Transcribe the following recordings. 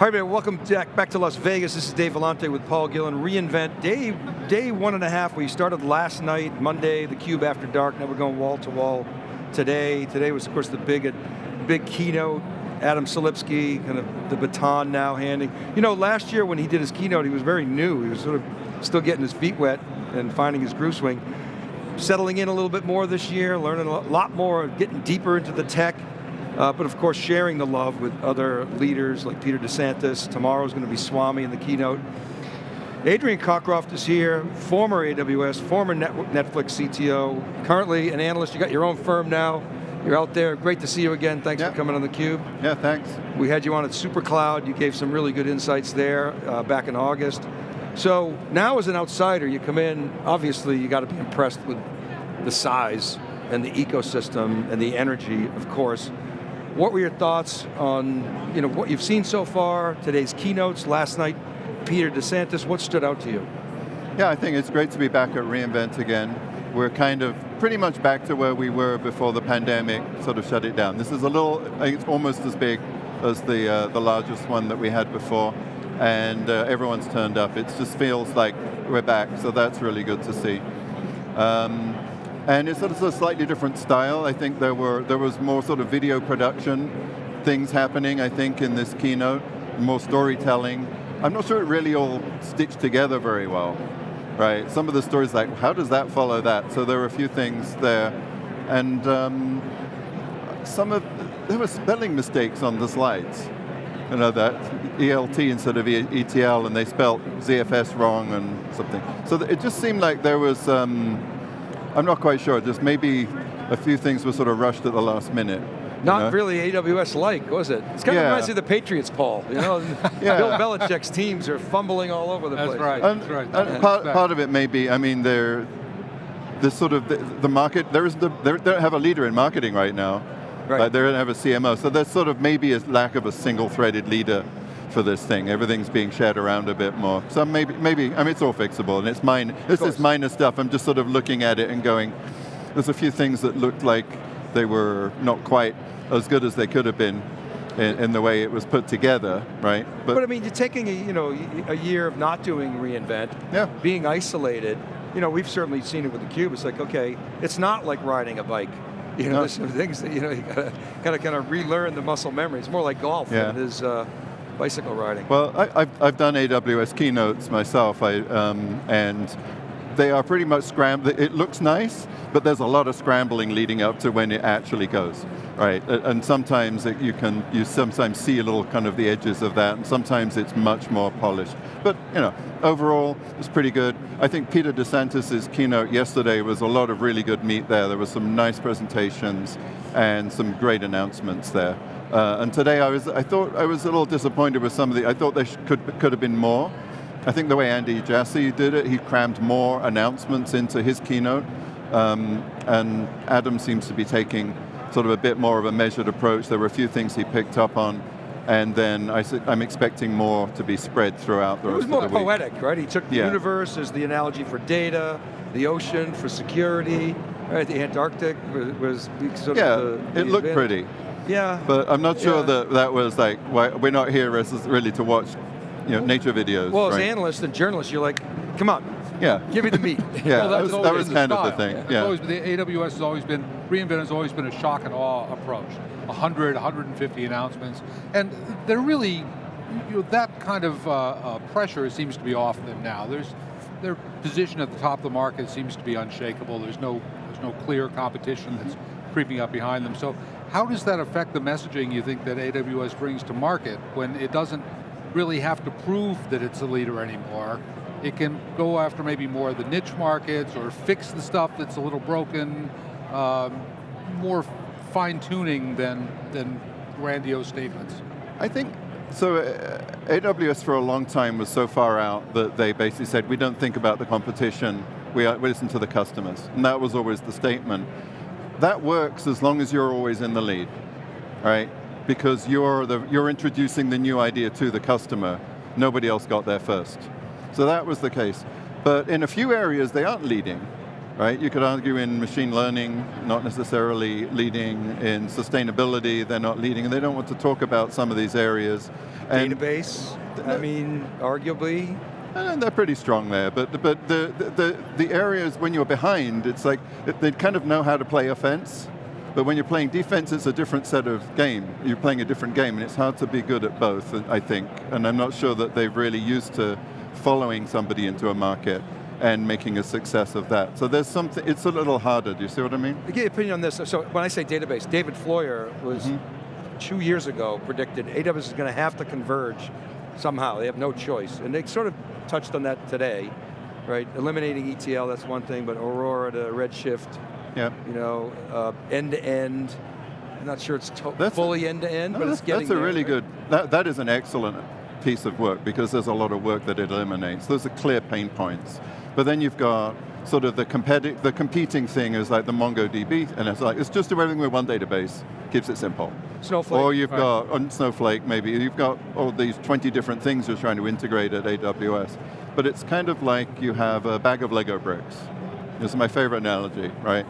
Hi everybody, welcome back to Las Vegas. This is Dave Vellante with Paul Gillen. reInvent, day, day one and a half. We started last night, Monday, the Cube after dark. Now we're going wall to wall today. Today was of course the big, big keynote. Adam Selipsky, kind of the baton now handing. You know, last year when he did his keynote, he was very new. He was sort of still getting his feet wet and finding his groove swing. Settling in a little bit more this year, learning a lot more, getting deeper into the tech. Uh, but of course, sharing the love with other leaders like Peter DeSantis. Tomorrow's going to be Swami in the keynote. Adrian Cockcroft is here, former AWS, former Netflix CTO, currently an analyst. You got your own firm now. You're out there. Great to see you again. Thanks for coming on theCUBE. Yeah, thanks. We had you on at SuperCloud. You gave some really good insights there uh, back in August. So now as an outsider, you come in, obviously you got to be impressed with the size and the ecosystem and the energy, of course. What were your thoughts on you know, what you've seen so far, today's keynotes, last night, Peter DeSantis, what stood out to you? Yeah, I think it's great to be back at reInvent again. We're kind of pretty much back to where we were before the pandemic sort of shut it down. This is a little, it's almost as big as the, uh, the largest one that we had before, and uh, everyone's turned up. It just feels like we're back, so that's really good to see. Um, and it's sort of a slightly different style. I think there were there was more sort of video production things happening, I think, in this keynote, more storytelling. I'm not sure it really all stitched together very well, right? Some of the stories like, how does that follow that? So there were a few things there. And um, some of, there were spelling mistakes on the slides. You know, that ELT instead of ETL, and they spelled ZFS wrong and something. So it just seemed like there was, um, I'm not quite sure, just maybe a few things were sort of rushed at the last minute. Not know? really AWS-like, was it? It's kind yeah. of reminds me of the Patriots, Paul. You know, yeah. Bill Belichick's teams are fumbling all over the That's place. Right. And, That's right. And part, part of it may be, I mean, they're, the sort of, the, the market, there is the, they don't have a leader in marketing right now. Right. Like they don't have a CMO, so there's sort of maybe a lack of a single-threaded leader for this thing. Everything's being shared around a bit more. So maybe, maybe I mean, it's all fixable, and it's mine. This is minor stuff. I'm just sort of looking at it and going, there's a few things that looked like they were not quite as good as they could have been in, in, the way it was put together, right? But, but I mean, you're taking a, you know, a year of not doing reInvent, yeah. being isolated, you know, we've certainly seen it with the Cube. It's like, okay, it's not like riding a bike. You know, no. there's some things that, you know, you gotta kind of kind of relearn the muscle memory. It's more like golf yeah. than it is uh, bicycle riding. Well, I, have I've done AWS keynotes myself, I, um, and they are pretty much scrambled. It looks nice, but there's a lot of scrambling leading up to when it actually goes, right? And sometimes it, you can, you sometimes see a little kind of the edges of that, and sometimes it's much more polished. But, you know, overall, it's pretty good. I think Peter DeSantis' keynote yesterday was a lot of really good meat there. There were some nice presentations and some great announcements there. Uh, and today I was, I thought I was a little disappointed with some of the, I thought there could, could have been more. I think the way Andy Jassy did it, he crammed more announcements into his keynote, um, and Adam seems to be taking sort of a bit more of a measured approach. There were a few things he picked up on, and then I, am expecting more to be spread throughout the it rest of the week. It was more poetic, right? He took the yeah. universe as the analogy for data, the ocean for security, right? The Antarctic was, was sort yeah, of the, it looked pretty. Yeah. But I'm not sure yeah. that that was like, we're not here really to watch you know, nature videos. Well, right? as analysts and journalists, you're like, come on, yeah. give me the meat. yeah, well, that was, that was kind of the thing. Yeah. Always, the AWS has always been, reInvent has always been a shock and awe approach. 100, 150 announcements, and they're really, you know, that kind of uh, uh, pressure seems to be off them now. There's, their position at the top of the market seems to be unshakable. There's no, there's no clear competition that's creeping up behind them. So how does that affect the messaging you think that AWS brings to market when it doesn't really have to prove that it's a leader anymore. It can go after maybe more of the niche markets or fix the stuff that's a little broken, um, more fine tuning than, than grandiose statements. I think, so uh, AWS for a long time was so far out that they basically said, we don't think about the competition, we, we listen to the customers. And that was always the statement. That works as long as you're always in the lead, right? because you're, the, you're introducing the new idea to the customer. Nobody else got there first. So that was the case. But in a few areas, they aren't leading, right? You could argue in machine learning, not necessarily leading in sustainability, they're not leading, and they don't want to talk about some of these areas. And Database, I mean, arguably. And they're pretty strong there, but, but the, the, the areas when you're behind, it's like, they kind of know how to play offense, but when you're playing defense, it's a different set of game. You're playing a different game, and it's hard to be good at both, I think. And I'm not sure that they've really used to following somebody into a market and making a success of that. So there's something, it's a little harder, do you see what I mean? To get your opinion on this, so when I say database, David Floyer was mm -hmm. two years ago predicted AWS is going to have to converge somehow, they have no choice. And they sort of touched on that today, right? Eliminating ETL, that's one thing, but Aurora to Redshift, yeah. you know, uh, end to end, I'm not sure it's that's fully end to end, no, but it's getting That's a there, really right? good, that, that is an excellent piece of work because there's a lot of work that it eliminates. Those are clear pain points. But then you've got sort of the, competi the competing thing is like the MongoDB, and it's like, it's just everything with one database, keeps it simple. Snowflake. Or you've right. got, on Snowflake maybe, you've got all these 20 different things you're trying to integrate at AWS. But it's kind of like you have a bag of Lego bricks. This is my favorite analogy, right?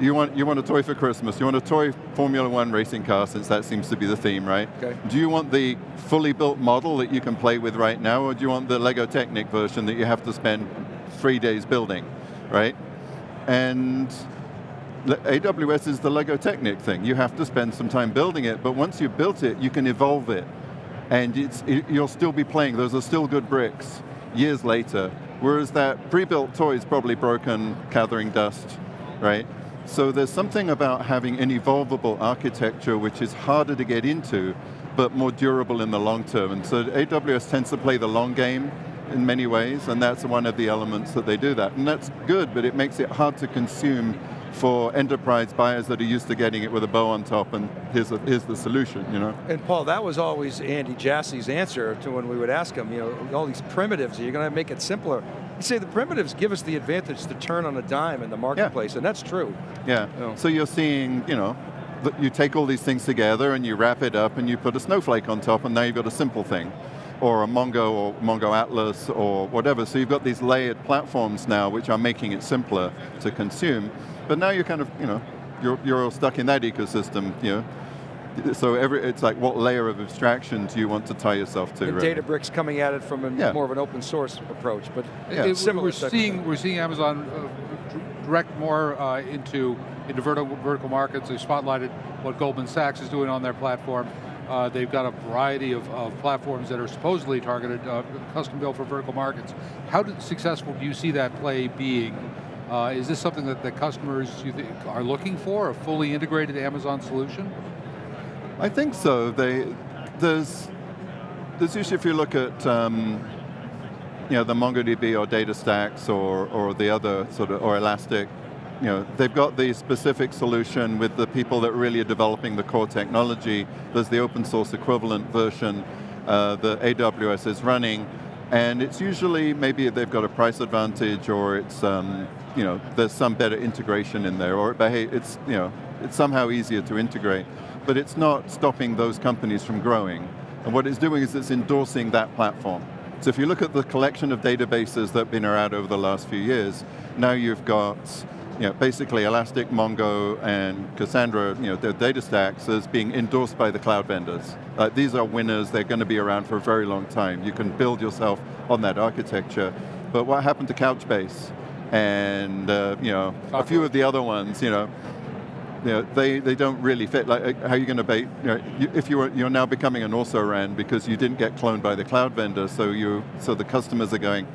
you want, you want a toy for Christmas, you want a toy Formula One racing car, since that seems to be the theme, right? Okay. Do you want the fully built model that you can play with right now, or do you want the Lego Technic version that you have to spend three days building, right? And AWS is the Lego Technic thing. You have to spend some time building it, but once you've built it, you can evolve it. And it, you'll still be playing, those are still good bricks years later. Whereas that pre-built toy is probably broken, gathering dust, right? So there's something about having an evolvable architecture which is harder to get into, but more durable in the long term. And so AWS tends to play the long game in many ways, and that's one of the elements that they do that. And that's good, but it makes it hard to consume for enterprise buyers that are used to getting it with a bow on top and here's, a, here's the solution, you know? And Paul, that was always Andy Jassy's answer to when we would ask him, you know, all these primitives, you're going to make it simpler. You say the primitives give us the advantage to turn on a dime in the marketplace, yeah. and that's true. Yeah, you know. so you're seeing, you know, you take all these things together and you wrap it up and you put a Snowflake on top and now you've got a simple thing. Or a Mongo or Mongo Atlas or whatever. So you've got these layered platforms now which are making it simpler to consume. But now you're kind of, you know, you're, you're all stuck in that ecosystem, you know, so every, it's like what layer of abstraction do you want to tie yourself to? And right? Databricks coming at it from a, yeah. more of an open source approach, but yeah. It, similar. We're seeing, we're seeing Amazon uh, direct more uh, into, into vertical, vertical markets. They spotlighted what Goldman Sachs is doing on their platform. Uh, they've got a variety of, of, platforms that are supposedly targeted, uh, custom built for vertical markets. How did, successful do you see that play being? Uh, is this something that the customers are looking for, a fully integrated Amazon solution? I think so. They, there's, there's usually, if you look at um, you know, the MongoDB or DataStax or, or the other sort of, or Elastic, you know, they've got the specific solution with the people that really are developing the core technology. There's the open source equivalent version uh, that AWS is running, and it's usually, maybe they've got a price advantage or it's, um, you know, there's some better integration in there, or it's, you know, it's somehow easier to integrate but it's not stopping those companies from growing. And what it's doing is it's endorsing that platform. So if you look at the collection of databases that have been around over the last few years, now you've got you know, basically Elastic, Mongo, and Cassandra, you know, their DataStax as being endorsed by the cloud vendors. Uh, these are winners, they're going to be around for a very long time. You can build yourself on that architecture. But what happened to Couchbase? And uh, you know, a few of the other ones, you know, you know, they, they don't really fit. Like, how are you going to be, you know, you, if you are, you're now becoming an also-ran because you didn't get cloned by the cloud vendor, so, you, so the customers are going,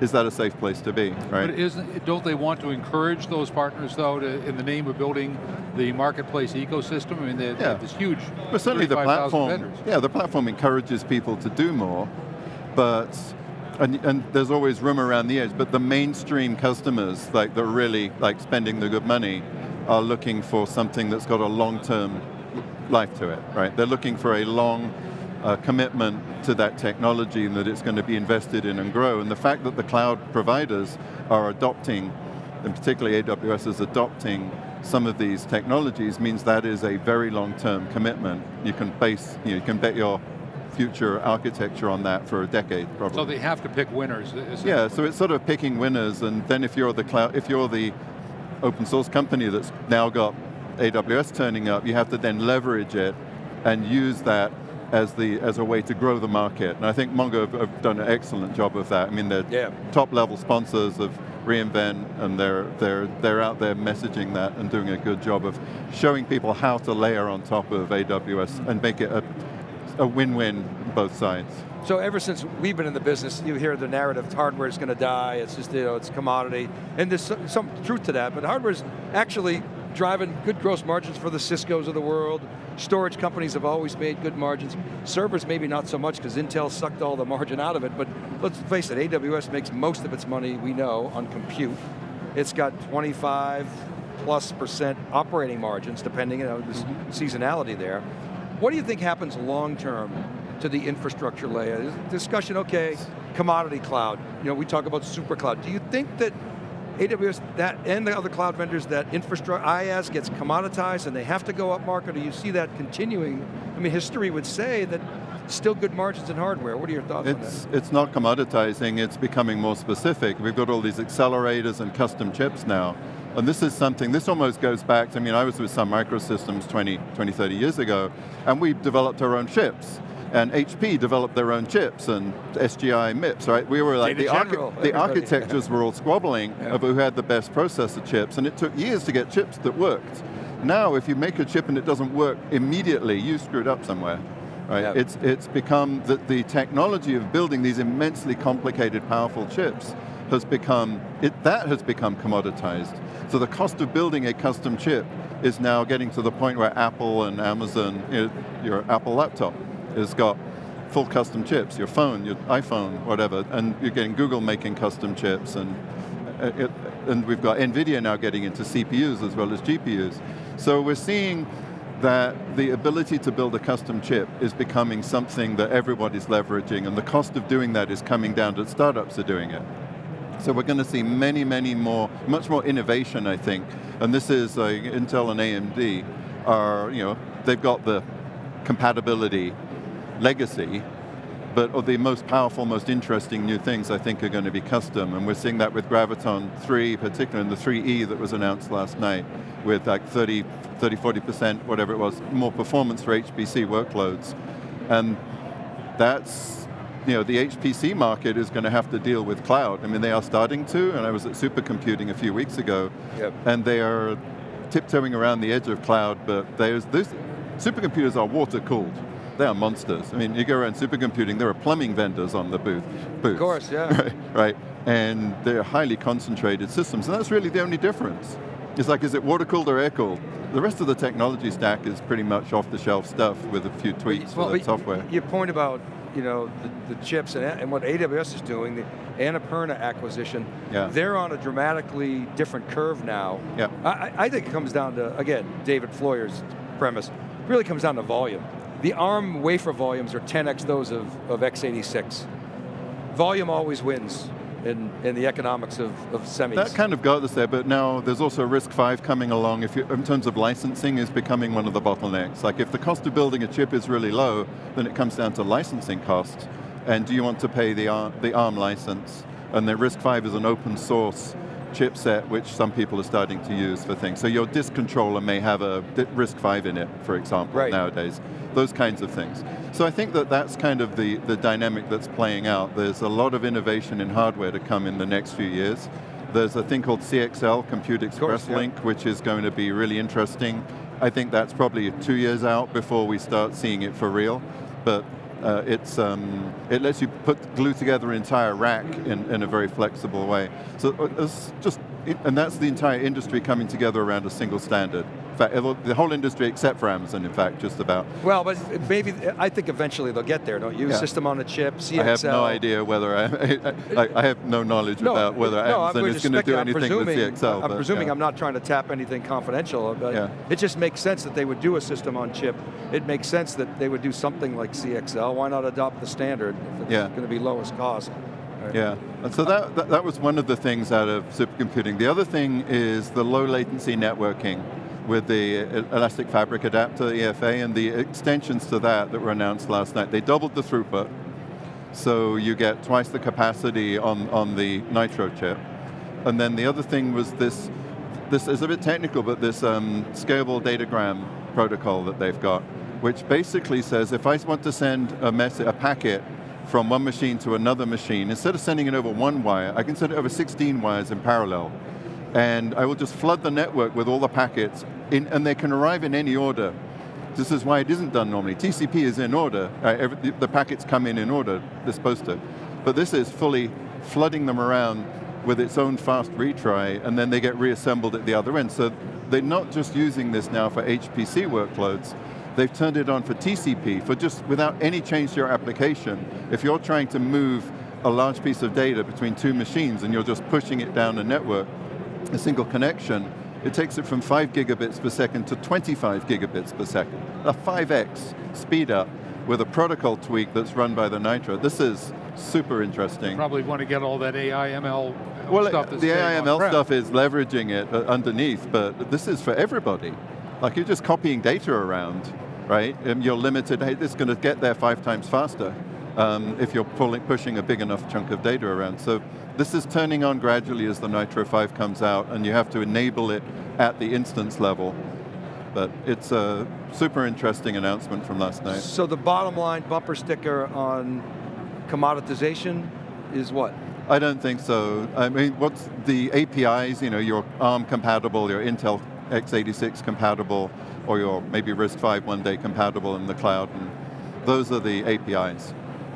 is that a safe place to be, right? But isn't, don't they want to encourage those partners though, to, in the name of building the marketplace ecosystem? I mean, they, yeah. this huge, But certainly the platform, yeah, the platform encourages people to do more, but, and, and there's always room around the edge, but the mainstream customers, like they're really like spending the good money, are looking for something that's got a long-term life to it, right? They're looking for a long uh, commitment to that technology and that it's going to be invested in and grow. And the fact that the cloud providers are adopting, and particularly AWS is adopting some of these technologies means that is a very long-term commitment. You can base, you, know, you can bet your future architecture on that for a decade, probably. So they have to pick winners. Yeah, so it's sort of picking winners, and then if you're the cloud, if you're the open source company that's now got AWS turning up, you have to then leverage it and use that as the as a way to grow the market. And I think Mongo have, have done an excellent job of that. I mean, they're yeah. top level sponsors of reInvent, and they're they're they're out there messaging that and doing a good job of showing people how to layer on top of AWS and make it a, a win-win both sides. So ever since we've been in the business, you hear the narrative, hardware is going to die, it's just, you know, it's commodity. And there's some, some truth to that, but hardware is actually driving good gross margins for the Cisco's of the world. Storage companies have always made good margins. Servers maybe not so much because Intel sucked all the margin out of it, but let's face it, AWS makes most of its money, we know, on compute. It's got 25 plus percent operating margins, depending, you know, the mm-hmm. seasonality there. What do you think happens long term to the infrastructure layer. Discussion, okay, commodity cloud. You know, we talk about super cloud. Do you think that AWS that and the other cloud vendors that infrastructure IaaS gets commoditized and they have to go up market, or you see that continuing? I mean, history would say that still good margins in hardware. What are your thoughts it's, on that? It's not commoditizing, it's becoming more specific. We've got all these accelerators and custom chips now. And this is something, this almost goes back, to, I mean, I was with Sun Microsystems 20, 20, 30 years ago, and we developed our own chips and HP developed their own chips and SGI MIPS, right? We were like, the, archi the, architectures were all squabbling yeah. over who had the best processor chips, and it took years to get chips that worked. Now, if you make a chip and it doesn't work immediately, you screwed up somewhere. Right? Yeah. It's, it's become that the technology of building these immensely complicated, powerful chips has become, it, that has become commoditized. So the cost of building a custom chip is now getting to the point where Apple and Amazon, you know, your Apple laptop, has got full custom chips, your phone, your iPhone, whatever, and you're getting Google making custom chips, and, uh, it, and we've got NVIDIA now getting into CPUs as well as GPUs. So we're seeing that the ability to build a custom chip is becoming something that everybody's leveraging, and the cost of doing that is coming down to startups are doing it. So we're going to see many, many more, much more innovation, I think. And this is uh, Intel and AMD are, you know, they've got the compatibility legacy, but of the most powerful, most interesting new things I think are going to be custom, and we're seeing that with Graviton 3, particularly in the 3E that was announced last night, with like 30, 30, 40%, whatever it was, more performance for HPC workloads. And that's, you know, the HPC market is going to have to deal with cloud. I mean, they are starting to, and I was at supercomputing a few weeks ago, yep. and they are tiptoeing around the edge of cloud, but there's, this, supercomputers are water cooled they are monsters. I mean, you go around supercomputing, there are plumbing vendors on the booth. Booths, of course, yeah. Right, right, and they're highly concentrated systems, and that's really the only difference. It's like, is it water cooled or air cooled? The rest of the technology stack is pretty much off the shelf stuff with a few tweaks well, for the software. Your point about you know, the, the chips and, and, what AWS is doing, the Annapurna acquisition, yeah. they're on a dramatically different curve now. Yeah. I, I think it comes down to, again, David Floyer's premise, really comes down to volume. The ARM wafer volumes are 10x those of, of x86. Volume always wins in, in the economics of, of semis. That kind of got us there, but now there's also RISC-V coming along. If you, in terms of licensing is becoming one of the bottlenecks. Like if the cost of building a chip is really low, then it comes down to licensing costs. And do you want to pay the ARM, the ARM license? And the RISC-V is an open source chipset which some people are starting to use for things. So your disk controller may have a RISC-V in it, for example, right. nowadays those kinds of things. So I think that that's kind of the, the dynamic that's playing out. There's a lot of innovation in hardware to come in the next few years. There's a thing called CXL, Compute Express course, Link, yeah. which is going to be really interesting. I think that's probably two years out before we start seeing it for real. But uh, it's, um, it lets you put glue together an entire rack in, in a very flexible way. So uh, it's just, and that's the entire industry coming together around a single standard. In fact, the whole industry except for Amazon, in fact, just about. Well, but maybe, I think eventually they'll get there, don't you? Yeah. System on a chip, CXL. I have no idea whether, I, I, I have no knowledge no, about whether no, Amazon is going to do anything with CXL. I'm but, presuming yeah. I'm not trying to tap anything confidential, but yeah. it just makes sense that they would do a system on chip. It makes sense that they would do something like CXL. Why not adopt the standard if it's yeah. going to be lowest cost? Yeah, and so that, that, that was one of the things out of supercomputing. The other thing is the low latency networking. With the elastic fabric adapter, EFA, and the extensions to that that were announced last night. They doubled the throughput, so you get twice the capacity on, on the Nitro chip. And then the other thing was this, this is a bit technical, but this um, scalable datagram protocol that they've got, which basically says if I want to send a, message, a packet from one machine to another machine, instead of sending it over one wire, I can send it over 16 wires in parallel. And I will just flood the network with all the packets, in, and they can arrive in any order. This is why it isn't done normally. TCP is in order, uh, every, the packets come in in order, they're supposed to. But this is fully flooding them around with its own fast retry, and then they get reassembled at the other end. So they're not just using this now for HPC workloads, they've turned it on for TCP, for just without any change to your application. If you're trying to move a large piece of data between two machines and you're just pushing it down a network, a single connection, it takes it from 5 gigabits per second to 25 gigabits per second. A 5x speed up with a protocol tweak that's run by the Nitro. This is super interesting. Probably want to get all that AI, ML well, stuff the AI, ML stuff is leveraging it uh, underneath, but this is for everybody. Like you're just copying data around, right? And you're limited, hey, this is going to get there five times faster um, if you're pulling, pushing a big enough chunk of data around. So this is turning on gradually as the Nitro 5 comes out, and you have to enable it at the instance level. But it's a super interesting announcement from last night. So the bottom line bumper sticker on commoditization is what? I don't think so. I mean, what's the APIs, you know, your ARM compatible, your Intel x86 compatible, or your maybe RISC-V one day compatible in the cloud, and those are the APIs,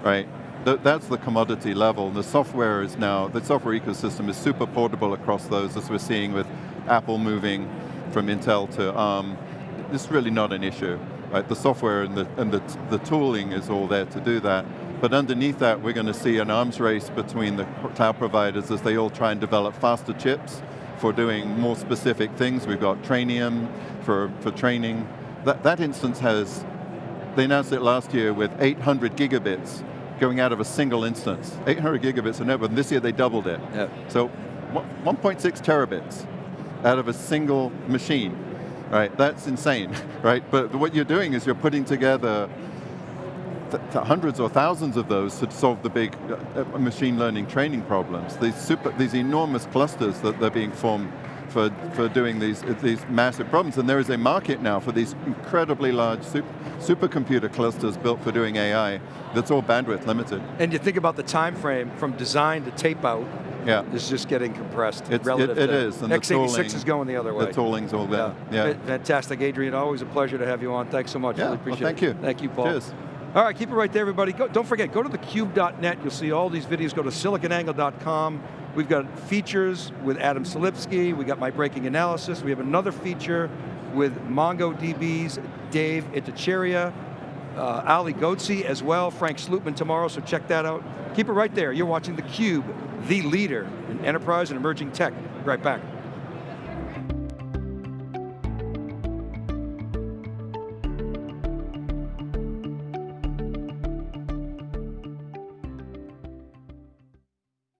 right? Th that's the commodity level. The software is now, the software ecosystem is super portable across those, as we're seeing with Apple moving from Intel to ARM. It's really not an issue, right? The software and the, and the, the tooling is all there to do that. But underneath that, we're going to see an arms race between the cloud providers as they all try and develop faster chips for doing more specific things. We've got Trainium for, for training. That, that instance has, they announced it last year with 800 gigabits going out of a single instance. 800 gigabits of network, and this year they doubled it. Yep. So 1.6 terabits out of a single machine, right? That's insane, right? But what you're doing is you're putting together hundreds or thousands of those to solve the big uh, uh, machine learning training problems. These, super, these enormous clusters that they're being formed for, for doing these, these massive problems. And there is a market now for these incredibly large super, supercomputer clusters built for doing AI that's all bandwidth limited. And you think about the time frame from design to tape out, yeah. is just getting compressed it's, relative it, it is, and x86 tooling, is going the other way. The tooling's all there, yeah. yeah. Fantastic, Adrian, always a pleasure to have you on. Thanks so much, yeah, really appreciate well, thank it. you. Thank you, Paul. Cheers. All right, keep it right there, everybody. Go, don't forget, go to thecube.net. You'll see all these videos. Go to siliconangle.com. We've got features with Adam Selipsky. We got my breaking analysis. We have another feature with MongoDB's Dave Ittycheria, uh, Ali Ghodsi as well, Frank Slootman tomorrow, so check that out. Keep it right there. You're watching theCUBE, the leader in enterprise and emerging tech. Right back.